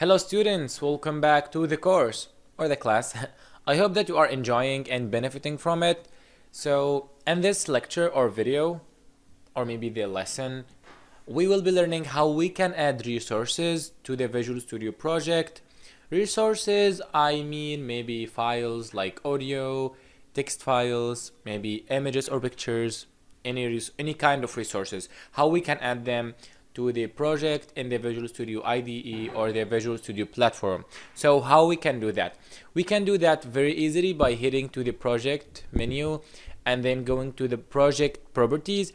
Hello students, welcome back to the course or the class. I hope that you are enjoying and benefiting from it. So in this lecture or video or maybe the lesson, we will be learning how we can add resources to the Visual Studio project. Resources, I mean maybe files like audio, text files, maybe images or pictures, any, any kind of resources, how we can add them to the project in the Visual Studio IDE or the Visual Studio platform. So how we can do that? We can do that very easily by hitting to the project menu and then going to the project properties.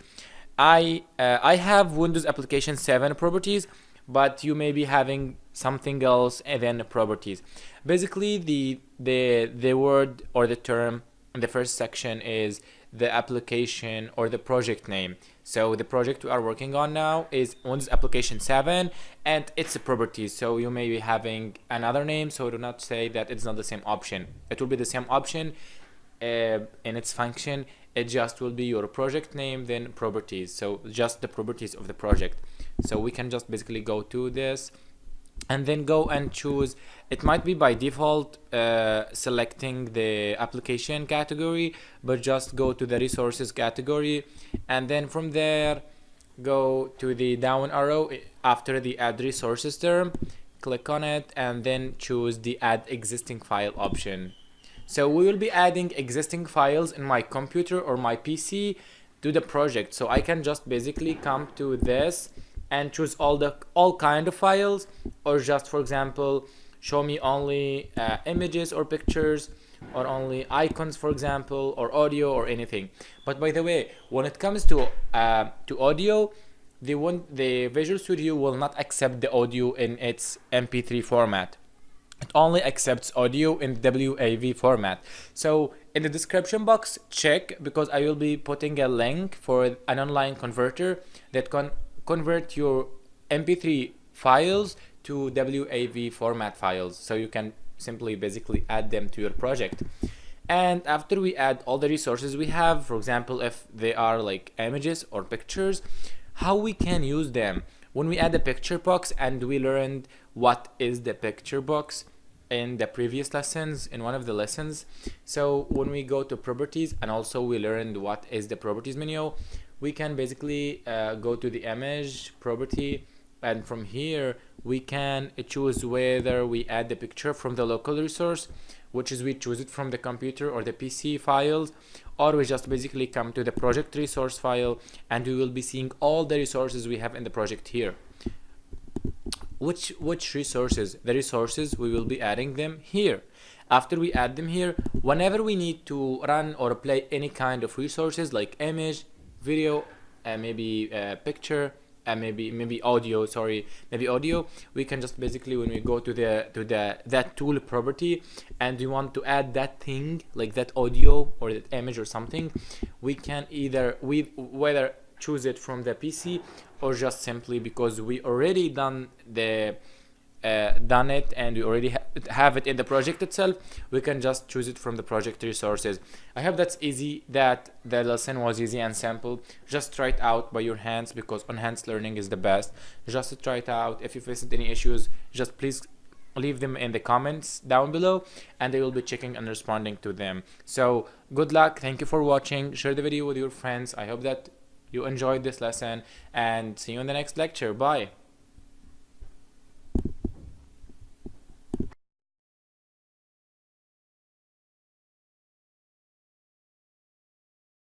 I uh, I have Windows Application 7 properties, but you may be having something else and then properties. Basically, the the the word or the term in the first section is the application or the project name. So the project we are working on now is Windows Application 7 and its properties. So you may be having another name, so do not say that it's not the same option. It will be the same option uh, in its function. It just will be your project name, then properties. So just the properties of the project. So we can just basically go to this and then go and choose it might be by default uh, selecting the application category but just go to the resources category and then from there go to the down arrow after the add resources term click on it and then choose the add existing file option. So we will be adding existing files in my computer or my PC to the project. So I can just basically come to this and choose all the all kind of files or just for example show me only uh, images or pictures or only icons for example or audio or anything. But by the way when it comes to uh, to audio the one the Visual Studio will not accept the audio in its mp3 format. It only accepts audio in WAV format. So in the description box check because I will be putting a link for an online converter that can convert your mp3 files to WAV format files. So you can simply basically add them to your project. And after we add all the resources we have for example if they are like images or pictures how we can use them? When we add a picture box and we learned what is the picture box in the previous lessons in one of the lessons so when we go to properties and also we learned what is the properties menu we can basically uh, go to the image property and from here we can choose whether we add the picture from the local resource which is we choose it from the computer or the PC files or we just basically come to the project resource file and we will be seeing all the resources we have in the project here. Which which resources? The resources we will be adding them here. After we add them here whenever we need to run or play any kind of resources like image video and maybe a picture and maybe maybe audio sorry maybe audio. We can just basically when we go to the to the that tool property and we want to add that thing like that audio or that image or something we can either we whether choose it from the pc or just simply because we already done the uh, done it and we already ha have it in the project itself we can just choose it from the project resources. I hope that's easy that the lesson was easy and simple. Just try it out by your hands because enhanced learning is the best. Just try it out. If you faced any issues just please leave them in the comments down below and they will be checking and responding to them. So good luck. Thank you for watching. Share the video with your friends. I hope that you enjoyed this lesson and see you in the next lecture. Bye